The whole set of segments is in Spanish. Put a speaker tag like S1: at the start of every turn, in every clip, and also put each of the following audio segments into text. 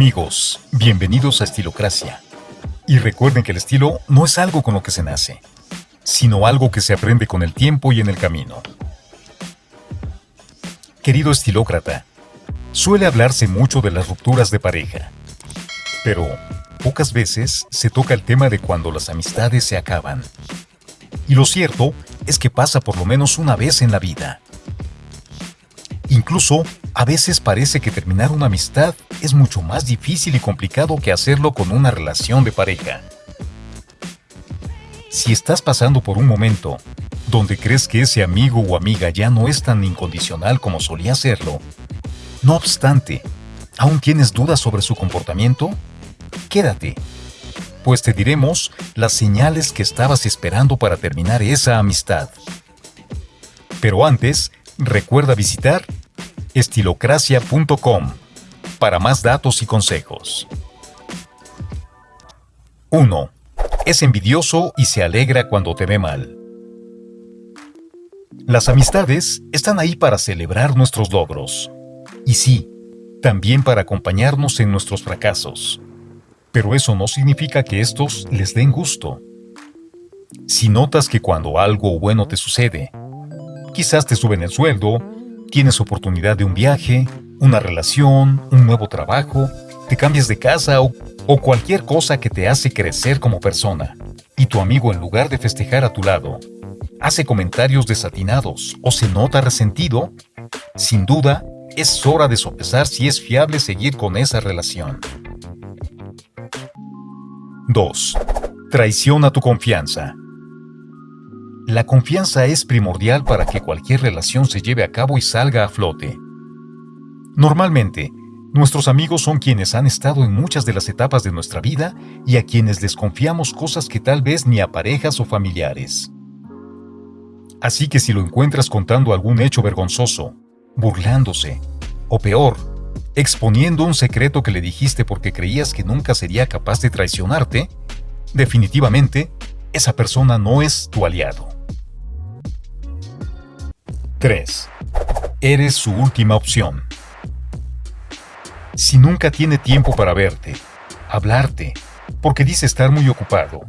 S1: Amigos, bienvenidos a Estilocracia. Y recuerden que el estilo no es algo con lo que se nace, sino algo que se aprende con el tiempo y en el camino. Querido estilócrata, suele hablarse mucho de las rupturas de pareja, pero pocas veces se toca el tema de cuando las amistades se acaban. Y lo cierto es que pasa por lo menos una vez en la vida. Incluso, a veces parece que terminar una amistad es mucho más difícil y complicado que hacerlo con una relación de pareja. Si estás pasando por un momento donde crees que ese amigo o amiga ya no es tan incondicional como solía serlo, no obstante, ¿aún tienes dudas sobre su comportamiento? Quédate, pues te diremos las señales que estabas esperando para terminar esa amistad. Pero antes, recuerda visitar estilocracia.com para más datos y consejos. 1. Es envidioso y se alegra cuando te ve mal. Las amistades están ahí para celebrar nuestros logros. Y sí, también para acompañarnos en nuestros fracasos. Pero eso no significa que estos les den gusto. Si notas que cuando algo bueno te sucede, quizás te suben el sueldo, tienes oportunidad de un viaje, una relación, un nuevo trabajo, te cambias de casa o, cualquier cosa que te hace crecer como persona, y tu amigo en lugar de festejar a tu lado, hace comentarios desatinados o se nota resentido, sin duda es hora de sopesar si es fiable seguir con esa relación. 2. Traiciona tu confianza. La confianza es primordial para que cualquier relación se lleve a cabo y salga a flote. Normalmente, nuestros amigos son quienes han estado en muchas de las etapas de nuestra vida y a quienes les confiamos cosas que tal vez ni a parejas o familiares. Así que si lo encuentras contando algún hecho vergonzoso, burlándose, o peor, exponiendo un secreto que le dijiste porque creías que nunca sería capaz de traicionarte, definitivamente, esa persona no es tu aliado. 3. Eres su última opción. Si nunca tiene tiempo para verte, hablarte, porque dice estar muy ocupado,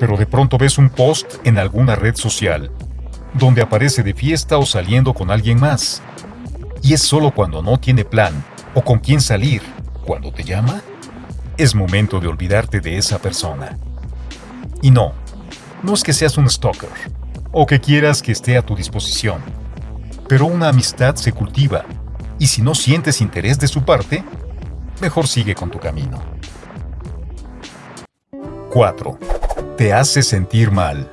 S1: pero de pronto ves un post en alguna red social, donde aparece de fiesta o saliendo con alguien más, y es solo cuando no tiene plan o con quién salir, cuando te llama, es momento de olvidarte de esa persona. Y no, no es que seas un stalker, o que quieras que esté a tu disposición pero una amistad se cultiva, y si no sientes interés de su parte, mejor sigue con tu camino. 4. Te hace sentir mal.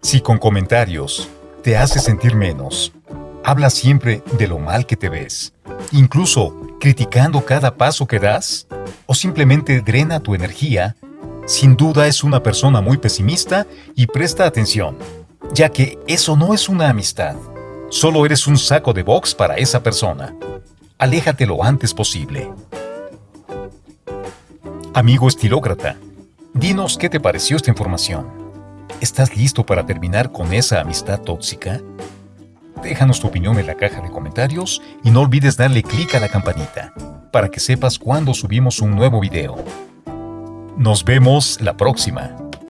S1: Si con comentarios te hace sentir menos, habla siempre de lo mal que te ves, incluso criticando cada paso que das, o simplemente drena tu energía, sin duda es una persona muy pesimista y presta atención, ya que eso no es una amistad, Solo eres un saco de box para esa persona. Aléjate lo antes posible. Amigo estilócrata, dinos qué te pareció esta información. ¿Estás listo para terminar con esa amistad tóxica? Déjanos tu opinión en la caja de comentarios y no olvides darle clic a la campanita para que sepas cuando subimos un nuevo video. Nos vemos la próxima.